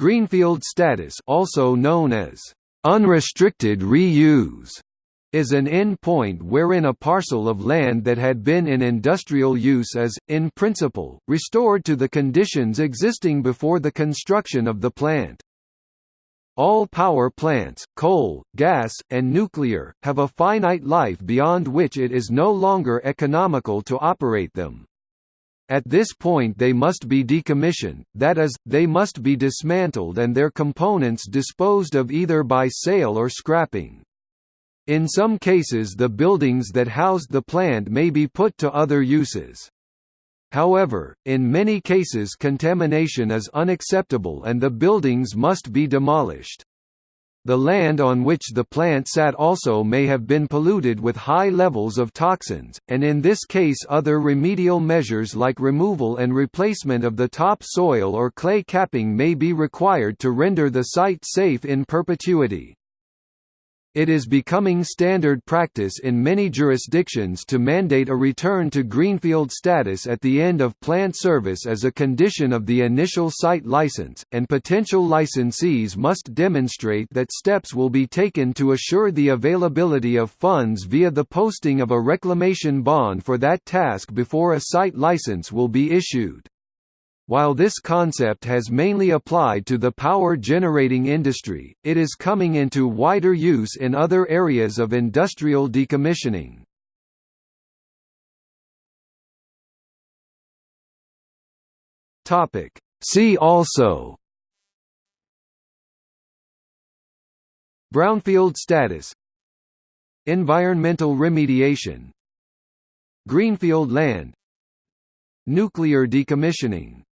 Greenfield status also known as unrestricted reuse is an end point wherein a parcel of land that had been in industrial use is, in principle, restored to the conditions existing before the construction of the plant. All power plants, coal, gas, and nuclear, have a finite life beyond which it is no longer economical to operate them. At this point they must be decommissioned, that is, they must be dismantled and their components disposed of either by sale or scrapping. In some cases the buildings that housed the plant may be put to other uses. However, in many cases contamination is unacceptable and the buildings must be demolished. The land on which the plant sat also may have been polluted with high levels of toxins, and in this case other remedial measures like removal and replacement of the top soil or clay capping may be required to render the site safe in perpetuity. It is becoming standard practice in many jurisdictions to mandate a return to greenfield status at the end of plant service as a condition of the initial site license, and potential licensees must demonstrate that steps will be taken to assure the availability of funds via the posting of a reclamation bond for that task before a site license will be issued. While this concept has mainly applied to the power generating industry, it is coming into wider use in other areas of industrial decommissioning. See also Brownfield status Environmental remediation Greenfield land Nuclear decommissioning